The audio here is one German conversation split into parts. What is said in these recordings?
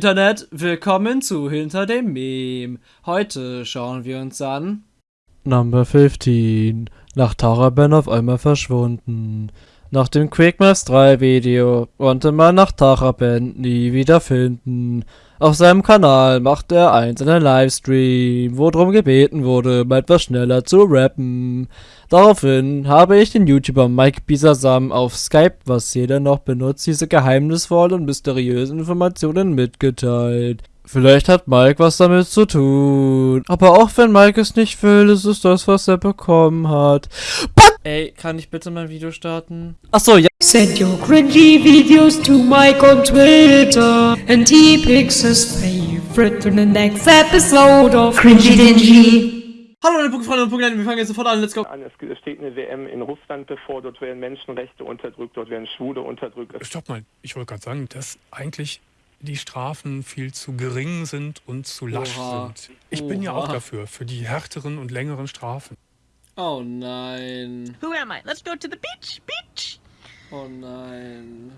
Internet, willkommen zu Hinter dem Meme. Heute schauen wir uns an. Number 15. Nach Taraben auf einmal verschwunden. Nach dem Quickmaps 3 Video konnte man nach Taraben nie wieder finden. Auf seinem Kanal macht er einzelne Livestream, wo drum gebeten wurde, mal etwas schneller zu rappen. Daraufhin habe ich den YouTuber Mike Bisasam auf Skype, was jeder noch benutzt, diese geheimnisvollen und mysteriösen Informationen mitgeteilt. Vielleicht hat Mike was damit zu tun. Aber auch wenn Mike es nicht will, ist es das, was er bekommen hat. But Ey, kann ich bitte mein Video starten? Achso, ja. Send your cringy videos to Mike on Twitter and he picks his favorite in the next episode of Cringy Dingy. Hallo meine Pokéfreunde und Pokéleute, wir fangen jetzt sofort an, let's go. an. Es steht eine WM in Russland bevor, dort werden Menschenrechte unterdrückt, dort werden Schwule unterdrückt. Stopp mal, ich wollte gerade sagen, dass eigentlich die Strafen viel zu gering sind und zu lasch Oha. sind. Ich bin ja auch Oha. dafür, für die härteren und längeren Strafen. Oh nein. Who am I? Let's go to the beach. Beach. Oh nein.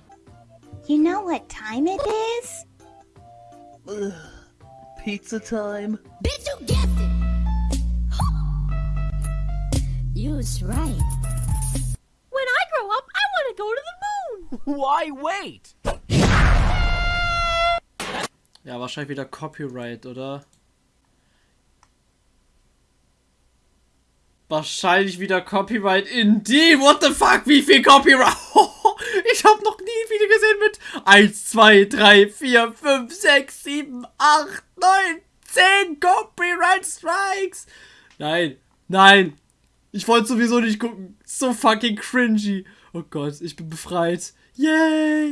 You know what time it is? Pizza time. Bitch, you guessed it! You was right. When I grow up, I want to go to the moon. Why wait? Ja, wahrscheinlich wieder Copyright, oder? Wahrscheinlich wieder Copyright in die. What the fuck? Wie viel Copyright? Ich habe noch nie ein Video gesehen mit 1, 2, 3, 4, 5, 6, 7, 8, 9, 10 Copyright Strikes. Nein, nein. Ich wollte sowieso nicht gucken. So fucking cringy. Oh Gott, ich bin befreit. Yay.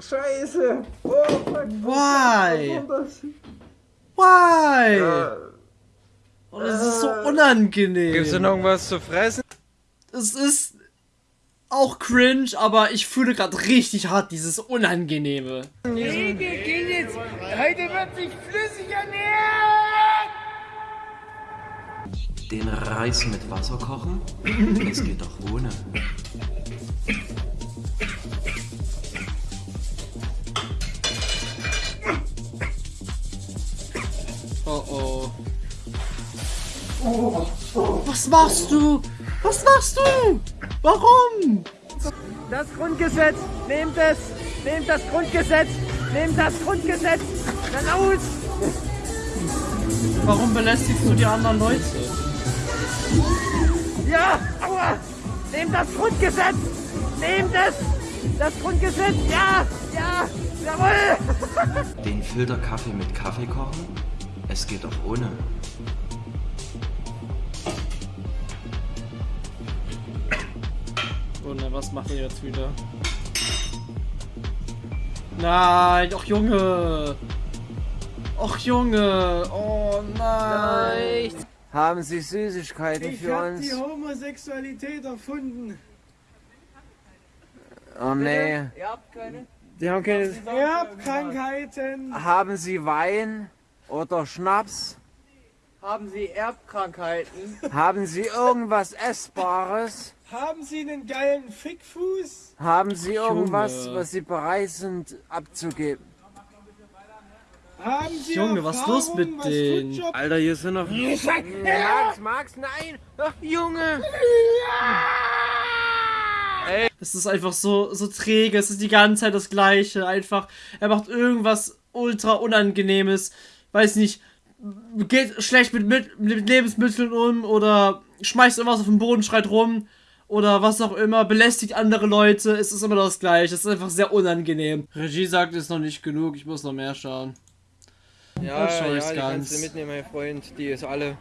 scheiße. Oh, fuck. Why? Das, Why? äh, Oh, das ist so unangenehm. Gibt's denn irgendwas zu fressen? Es ist auch cringe, aber ich fühle gerade richtig hart dieses Unangenehme. Den Reis mit Wasser kochen? Es geht doch ohne. Oh oh. Was machst du? Was machst du? Warum? Das Grundgesetz! Nehmt es! Nehmt das Grundgesetz! Nehmt das Grundgesetz! Dann aus! Warum belästigst du die anderen Leute? Ja! Aua! Nehmt das Grundgesetz! Nehmt es! Das Grundgesetz! Ja! Ja! Jawohl! Den Filterkaffee mit Kaffee kochen? Es geht doch ohne. Oh was macht er jetzt wieder? Nein, ach Junge. Ach Junge. Oh nein. Haben Sie Süßigkeiten für uns? Homosexualität erfunden. Oh nee. Die haben keine. Erbkrankheiten. Haben Sie Wein oder Schnaps? Haben Sie Erbkrankheiten? Haben Sie irgendwas Essbares? Haben Sie einen geilen Fickfuß? Haben Sie irgendwas, Junge. was Sie bereit sind abzugeben? Haben Sie Junge, was ist los mit denen? Alter, hier sind noch. Max, Max, nein! Ach, Junge! Es ist einfach so, so träge, es ist die ganze Zeit das Gleiche. Einfach, er macht irgendwas ultra Unangenehmes. Weiß nicht, geht schlecht mit, mit, mit Lebensmitteln um oder schmeißt irgendwas auf den Boden, schreit rum oder was auch immer, belästigt andere Leute. Es ist immer das Gleiche. Es ist einfach sehr unangenehm. Regie sagt, es ist noch nicht genug, ich muss noch mehr schauen. Ja, schau ja, die ganz. kannst du mitnehmen, mein Freund. Die ist alle.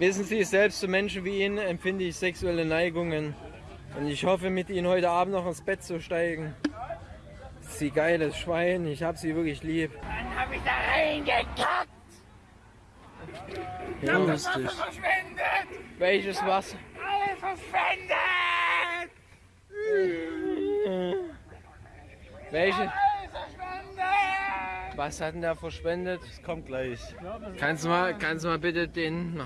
Wissen Sie, selbst zu Menschen wie Ihnen empfinde ich sexuelle Neigungen. Und ich hoffe, mit Ihnen heute Abend noch ins Bett zu steigen. Sie geiles Schwein, ich hab sie wirklich lieb. Dann hab ich da reingekackt. Ja, das lustig. Wasser verschwendet. Welches Wasser? Alles verschwendet. Welche? Was hat denn der verschwendet? Das kommt gleich. Kannst du mal, kannst du mal bitte den...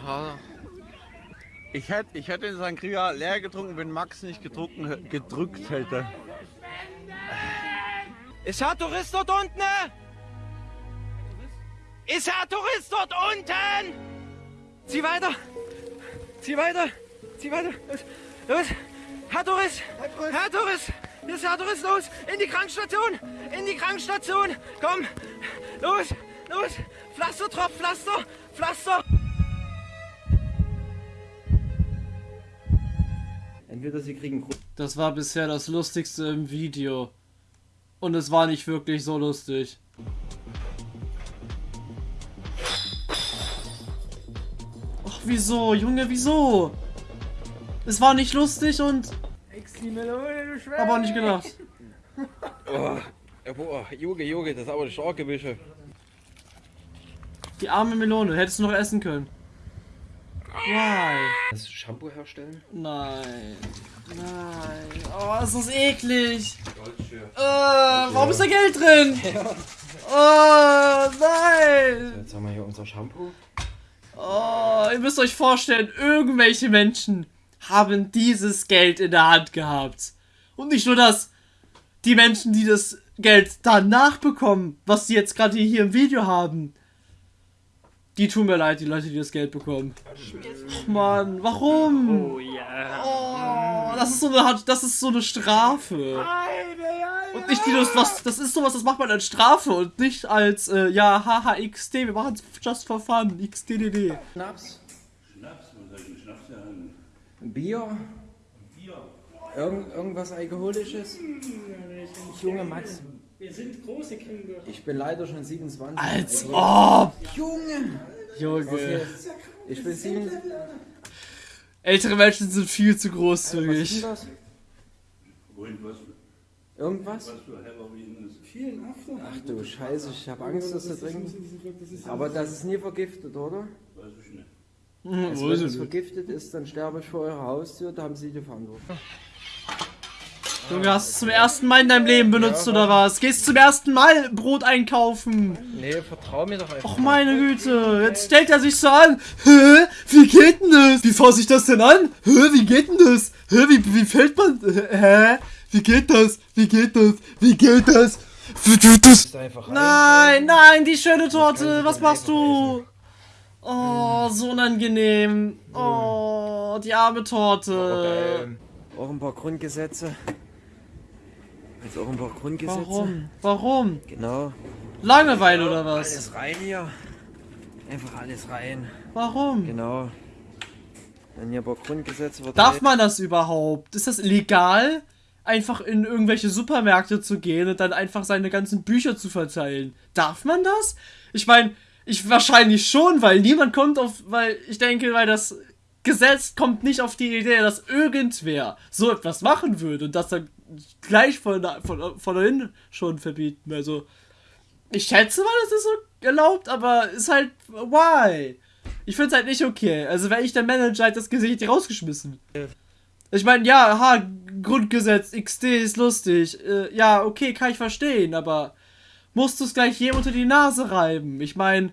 Ich hätte, ich hätte den Sangria leer getrunken, wenn Max nicht gedrucken, gedrückt hätte. Ist Herr Tourist dort unten? Ist Herr Tourist dort unten? Zieh weiter! Zieh weiter! Zieh weiter! Los! los. Herr Tourist! Herr Tourist! Hier ist Herr Tourist! Los! In die Krankenstation! In die Krankenstation! Komm! Los! Los! Pflaster, Tropf, Pflaster! Pflaster! Entweder sie kriegen Das war bisher das Lustigste im Video. Und es war nicht wirklich so lustig. Wieso? Junge, wieso? Es war nicht lustig und... Aber nicht gedacht. Oh, boah, Junge, Junge, das ist aber eine starke Wische. Die arme Melone. Hättest du noch essen können. Why? Kannst du Shampoo herstellen? Nein. Nein. Oh, ist das eklig. Äh, warum ist da Geld drin? Oh, nein. Jetzt haben wir hier unser Shampoo. Oh, ihr müsst euch vorstellen, irgendwelche Menschen haben dieses Geld in der Hand gehabt. Und nicht nur das. Die Menschen, die das Geld danach bekommen, was sie jetzt gerade hier im Video haben. Die tun mir leid, die Leute, die das Geld bekommen. Och Mann, warum? Oh ja. Oh, das ist so eine, das ist so eine Strafe. Und nicht die das, was, das ist sowas, das macht man als Strafe und nicht als, äh, ja, haha, XD, wir machen es just for fun, XDDD. Schnaps? Schnaps, was soll ich mit Schnaps sagen? Bier? Bier. Irgend, irgendwas Alkoholisches? Junge Max, Wir sind große Kinder. ich bin leider schon 27. Als also- ob! Junge! Junge. Ich bin 7. Ältere Menschen sind viel zu Was ist großzügig. denn das? Wohin, was, irgendwas? Vielen After. Ach du Scheiße, ich habe Angst, das zu trinken. Aber das ist nie vergiftet, oder? Weiß ich nicht. Also Weiß wenn es nicht. vergiftet ist, dann sterbe ich vor eurer Haustür, da haben sie die Verantwortung. Junge, hast du zum ersten Mal in deinem Leben benutzt Ja. oder was? Gehst zum ersten Mal Brot einkaufen? Nee, vertrau mir doch einfach. Och meine Güte, jetzt stellt er sich so an. Hä? Wie geht denn das? Wie fasse ich das denn an? Hä? Wie geht denn das? Hä? Wie, wie fällt man? Hä? Wie geht das? Wie geht das? Wie geht das? Wie geht das? Nein, nein, die schöne Torte. Was machst du? Oh, so unangenehm. Oh, die arme Torte. Ähm, auch ein paar Grundgesetze. Jetzt auch ein paar Grundgesetze. Warum? Warum? Genau. Langeweile oder was? Alles rein hier. Einfach alles rein. Warum? Genau. Dann hier ein paar Grundgesetze. Darf man das überhaupt? Ist das legal? Einfach in irgendwelche Supermärkte zu gehen und dann einfach seine ganzen Bücher zu verteilen. Darf man das? Ich meine, ich wahrscheinlich schon, weil niemand kommt auf, weil ich denke, weil das Gesetz kommt nicht auf die Idee, dass irgendwer so etwas machen würde und das dann gleich von, von, dahin schon verbieten. Also, ich schätze mal, das ist so erlaubt, aber ist halt, why? Ich finde es halt nicht okay. Also, wäre ich der Manager, hätte das Gesicht rausgeschmissen. Ich meine, ja, aha, Grundgesetz, XD ist lustig. Äh, ja, okay, kann ich verstehen, aber musst du es gleich jedem unter die Nase reiben? Ich meine,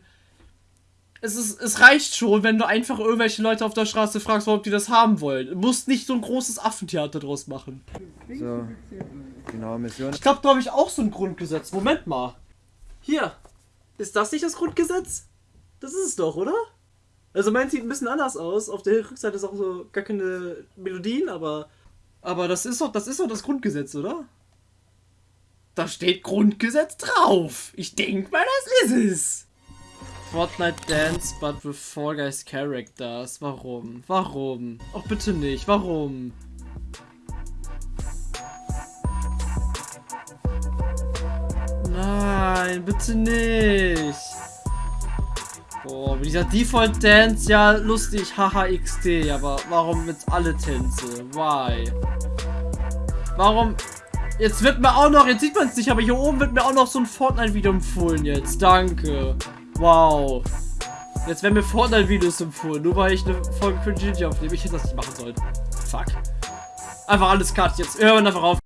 es, ist, es reicht schon, wenn du einfach irgendwelche Leute auf der Straße fragst, ob die das haben wollen. Du musst nicht so ein großes Affentheater draus machen. So. Genau, Mission. Ich glaube, da habe ich auch so ein Grundgesetz. Moment mal. Hier. Ist das nicht das Grundgesetz? Das ist es doch, oder? Also meins sieht ein bisschen anders aus. Auf der Rückseite ist auch so gar keine Melodien, aber. Aber das ist doch, das ist doch das Grundgesetz, oder? Da steht Grundgesetz drauf. Ich denke mal, das ist es. Fortnite Dance, but with Fall Guys Characters. Warum? Warum? Ach bitte nicht. Warum? Nein, bitte nicht. Boah, mit dieser Default Dance, ja, lustig, haha XD, aber warum jetzt alle Tänze? Why? Warum? Jetzt wird mir auch noch, jetzt sieht man es nicht, aber hier oben wird mir auch noch so ein Fortnite-Video empfohlen jetzt. Danke. Wow. Jetzt werden mir Fortnite-Videos empfohlen, nur weil ich eine Folge für Gigi aufnehme. Ich hätte das nicht machen sollen. Fuck. Einfach alles cut jetzt. Hören einfach auf.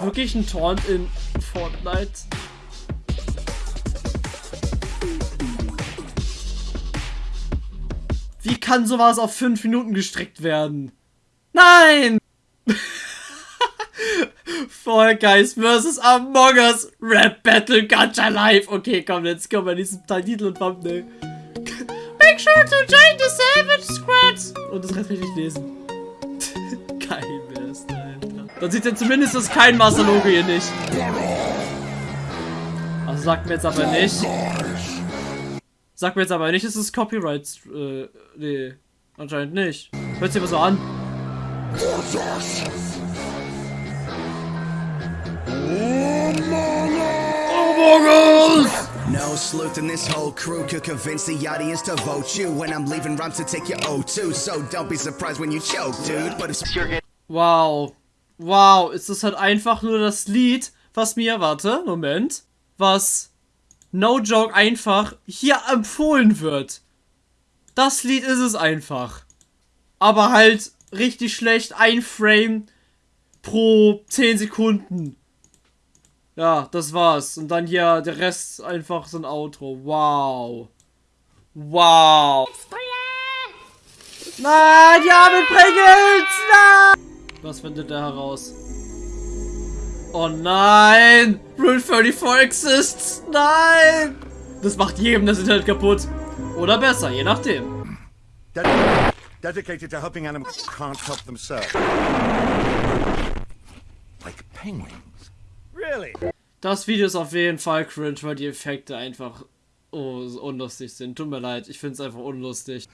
Wirklich ein Taunt in Fortnite? Wie kann sowas auf 5 Minuten gestreckt werden? Nein! Fall Guys vs. Among Us Rap Battle Gacha Live. Okay, komm, kommen wir in diesem Titel und Thumbnail. Make sure to join the Savage Squad. Und das kann ich nicht lesen. Dann sieht ja zumindest das kein Master-Logo hier nicht. Also sagt mir jetzt aber nicht. Sagt mir jetzt aber nicht, es ist Copyright. Äh, nee. Anscheinend nicht. Hört sich aber so an. No sleuth in this whole crew could convince the audience to vote you when I'm leaving rhymes to take your O2. So don't be surprised when you choke, dude. But it's your Wow. Wow, ist das halt einfach nur das Lied, was mir, warte, Moment, was no joke einfach hier empfohlen wird. Das Lied ist es einfach. Aber halt richtig schlecht, ein Frame pro 10 Sekunden. Ja, das war's. Und dann hier der Rest einfach so ein Outro. Wow. Wow. Nein, ja, mit Pringles! Nein! Was findet er heraus? Oh nein! Rule 34 exists! Nein! Das macht jedem das Internet kaputt. Oder besser, je nachdem. Ded- dedicated to helping animals can't help themselves. Like penguins. Really? Das Video ist auf jeden Fall cringe, weil die Effekte einfach oh, so unlustig sind. Tut mir leid, ich finde es einfach unlustig.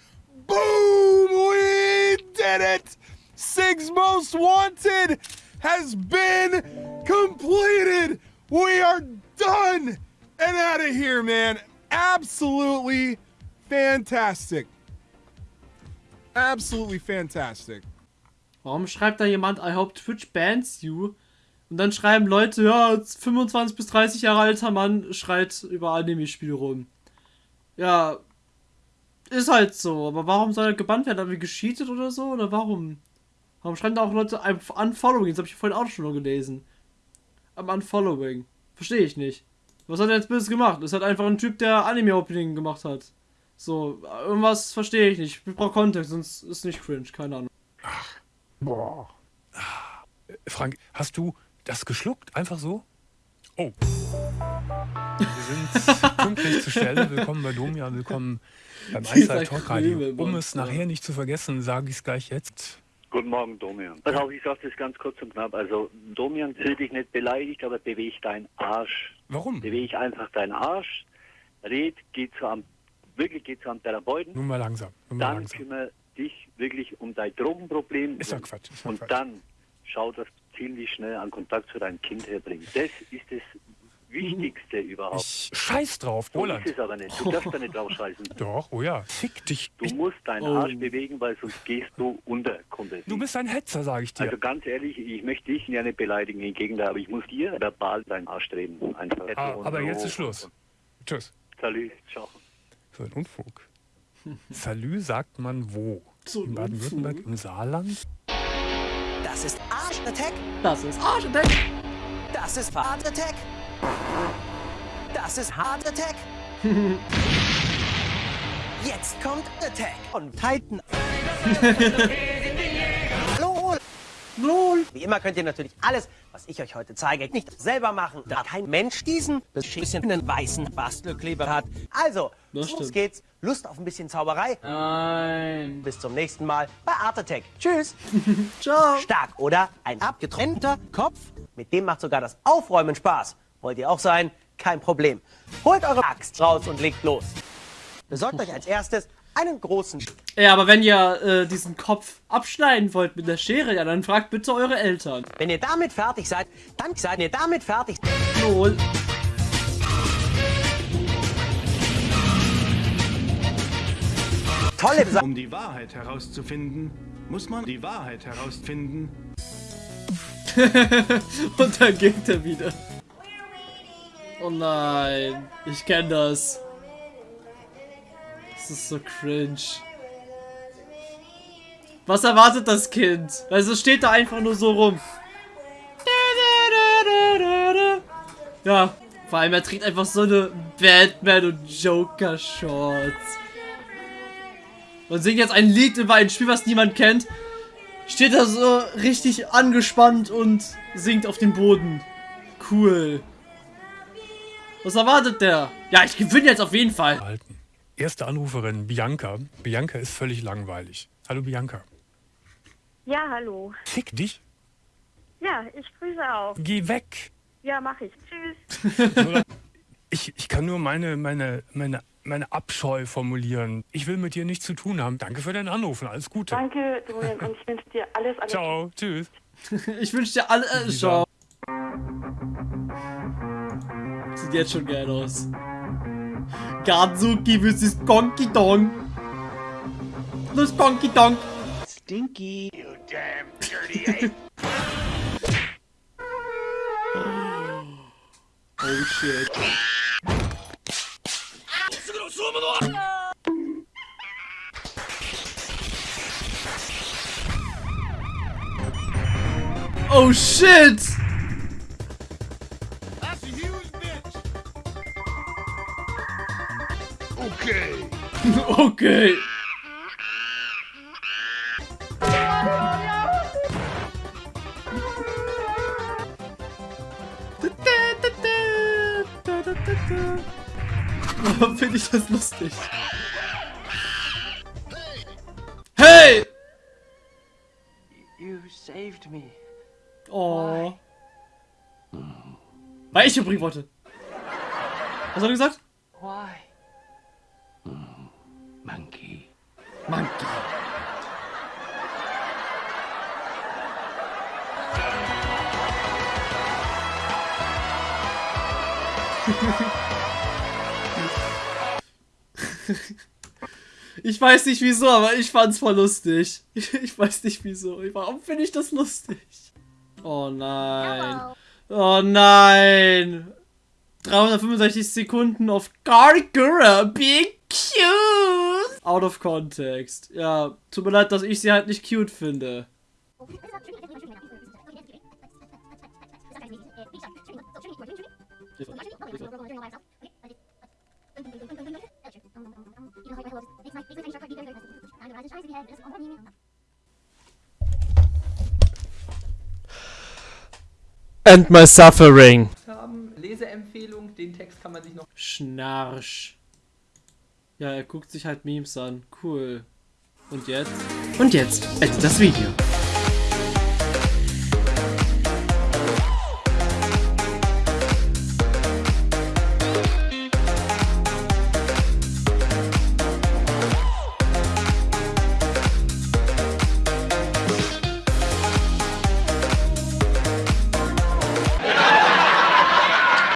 Boom! We did it! Six Most Wanted has been completed! We are done and out of here, man. Absolutely fantastic. Absolutely fantastic. Warum schreibt da jemand, I hope Twitch bans you? Und dann schreiben Leute, ja, 25 bis 30 Jahre alter Mann schreit über Anime-Spiele rum. Ja, ist halt so. Aber warum soll er gebannt werden? Haben wir gescheatet oder so? Oder warum? Warum schreiben da auch Leute ein Unfollowing? Das habe ich vorhin auch schon gelesen. Am Unfollowing. Verstehe ich nicht. Was hat er jetzt böses gemacht? Ist halt einfach ein Typ, der Anime-Opening gemacht hat. So, irgendwas verstehe ich nicht. Ich brauche Kontext, sonst ist nicht cringe. Keine Ahnung. Boah. Frank, hast du das geschluckt? Einfach so? Oh. Wir sind pünktlich zur Stelle. Willkommen bei Domian, willkommen beim Eiszeit Talk Radio. Um es nachher nicht zu vergessen, sage ich es gleich jetzt. Guten Morgen, Domian. Pass auf, ich sage das ganz kurz und knapp. Also, Domian, fühl dich nicht beleidigt, aber beweg deinen Arsch. Warum? Beweg einfach deinen Arsch. Red, geh zu einem, wirklich geh zu einem Therapeuten. Nun mal langsam. Nun mal Dann langsam. kümmere dich wirklich um dein Drogenproblem. Ist ja Quatsch. Ist und Quatsch. dann schau, dass du ziemlich schnell einen Kontakt zu deinem Kind herbringst. Das ist das Wichtigste überhaupt. Ich scheiß drauf, so Roland. ist es aber nicht. Du darfst da nicht drauf scheißen. Doch, oh ja. Fick dich. Du musst deinen Oh. Arsch bewegen, weil sonst gehst du unter komplett. Du bist ein Hetzer, sage ich dir. Also ganz ehrlich, ich möchte dich ja nicht beleidigen, im Gegenteil, aber ich muss dir verbal deinen Arsch drehen. Einfach. Ah, aber so. jetzt ist Schluss. Tschüss. Salü, ciao. So ein Unfug. Salü sagt man wo? So In Baden-Württemberg, im Saarland? Das ist Arsch Attack. Das ist Arsch Attack. Das ist Hard Attack. Das ist Hard Attack. Jetzt kommt Attack und Titan. LOL. LOL. Wie immer könnt ihr natürlich alles, was ich euch heute zeige, nicht selber machen, da kein Mensch diesen beschissenen weißen Bastelkleber hat. Also, los geht's. Lust auf ein bisschen Zauberei? Nein. Bis zum nächsten Mal bei Art Attack. Tschüss. Ciao. Stark, oder? Ein abgetrennter Kopf. Mit dem macht sogar das Aufräumen Spaß. Wollt ihr auch sein? Kein Problem. Holt eure Axt raus und legt los. Besorgt euch als erstes einen großen... Ja, aber wenn ihr äh, diesen Kopf abschneiden wollt mit der Schere, ja, dann fragt bitte eure Eltern. Wenn ihr damit fertig seid, dann seid ihr damit fertig. So. Tolle Sache. Um die Wahrheit herauszufinden, muss man die Wahrheit herausfinden. Und dann geht er wieder. Oh nein, ich kenne das. Das ist so cringe. Was erwartet das Kind? Also steht da einfach nur so rum. Ja, vor allem er trägt einfach so eine Batman und Joker Shorts. Und singt jetzt ein Lied über ein Spiel, was niemand kennt. Steht da so richtig angespannt und singt auf dem Boden. Cool. Was erwartet der? Ja, ich gewinne jetzt auf jeden Fall. Halten. Erste Anruferin, Bianca. Bianca ist völlig langweilig. Hallo Bianca. Ja, hallo. Fick dich. Ja, ich grüße auch. Geh weg. Ja, mach ich. Tschüss. Ich, ich kann nur meine, meine, meine, meine Abscheu formulieren. Ich will mit dir nichts zu tun haben. Danke für deinen Anruf und alles Gute. Danke, Dorian, und ich wünsche dir alles, alles Ciao, tschüss. ich wünsche dir alle. Äh, ciao. Sieht jetzt schon geil aus. Gadzuki vs. Konki Dong. Los Konki Dong. Stinky. You damn dirty ape. Oh shit. Oh shit! Okay. Warum finde ich das lustig? Hey! You saved me. Oh. Weil ich übrigens wollte. Was hat er gesagt? Ich weiß nicht wieso, aber ich fand's voll lustig. Ich weiß nicht wieso. Warum finde ich das lustig? Oh nein. Oh nein. 365 Sekunden auf Gargura. Big cute. Out of context. Ja, tut mir leid, dass ich sie halt nicht cute finde. And my suffering. haben. Leseempfehlung, den Text kann man sich noch. Schnarch. Ja, er guckt sich halt Memes an. Cool. Und jetzt? Und jetzt endet das Video.